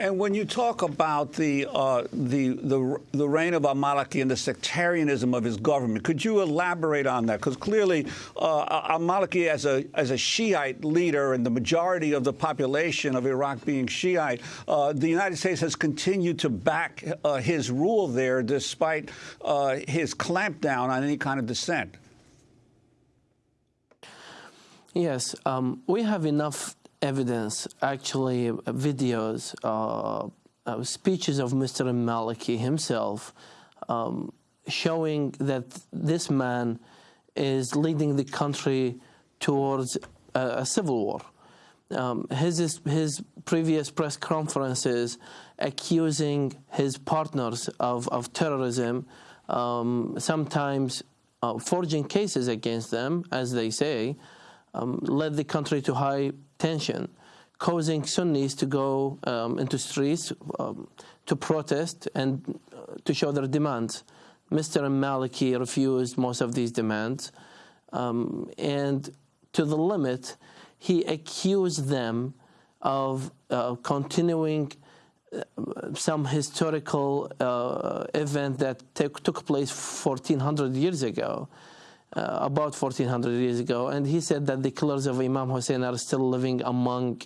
And when you talk about the, uh, the, the, the reign of al-Maliki and the sectarianism of his government, could you elaborate on that? Because clearly uh, al-Maliki as a, as a Shiite leader and the majority of the population of Iraq being Shiite, uh, the United States has continued to back uh, his rule there despite uh, his clampdown on any kind of dissent. Yes, um, we have enough evidence, actually videos, uh, uh, speeches of Mr. Maliki himself, um, showing that this man is leading the country towards a, a civil war. Um, his, his previous press conferences accusing his partners of, of terrorism, um, sometimes uh, forging cases against them, as they say, um, led the country to high tension, causing Sunnis to go um, into streets um, to protest and uh, to show their demands. Mr. Maliki refused most of these demands, um, and to the limit, he accused them of uh, continuing uh, some historical uh, event that took place 1400 years ago uh, about 1400 years ago, and he said that the killers of Imam Hussein are still living among,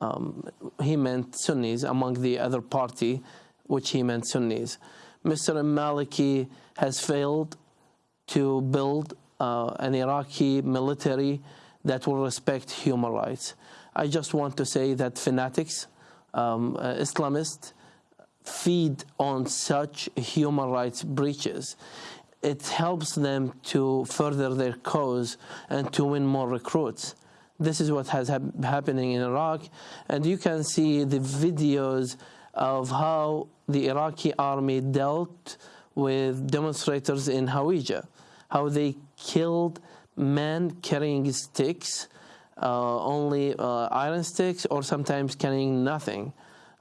um, he meant Sunnis, among the other party, which he meant Sunnis. Mr. Maliki has failed to build uh, an Iraqi military that will respect human rights. I just want to say that fanatics, um, uh, Islamists, feed on such human rights breaches it helps them to further their cause and to win more recruits. This is what has ha happening in Iraq, and you can see the videos of how the Iraqi army dealt with demonstrators in Hawija, how they killed men carrying sticks, uh, only uh, iron sticks, or sometimes carrying nothing.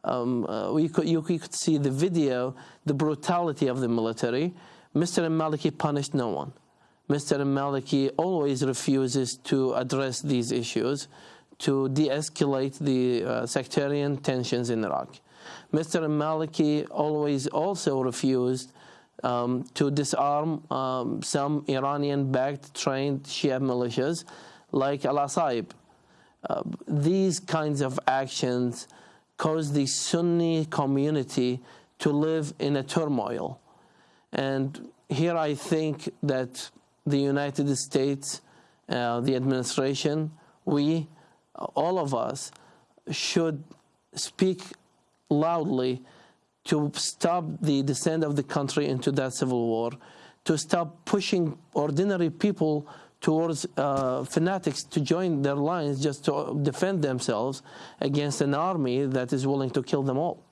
Um, uh, you, could, you could see the video, the brutality of the military, Mr. Maliki punished no one. Mr. Maliki always refuses to address these issues to de-escalate the uh, sectarian tensions in Iraq. Mr. Maliki always also refused um, to disarm um, some Iranian-backed trained Shia militias like Al-Asaib. Uh, these kinds of actions cause the Sunni community to live in a turmoil. And here I think that the United States, uh, the administration, we, all of us, should speak loudly to stop the descent of the country into that civil war, to stop pushing ordinary people towards uh, fanatics to join their lines just to defend themselves against an army that is willing to kill them all.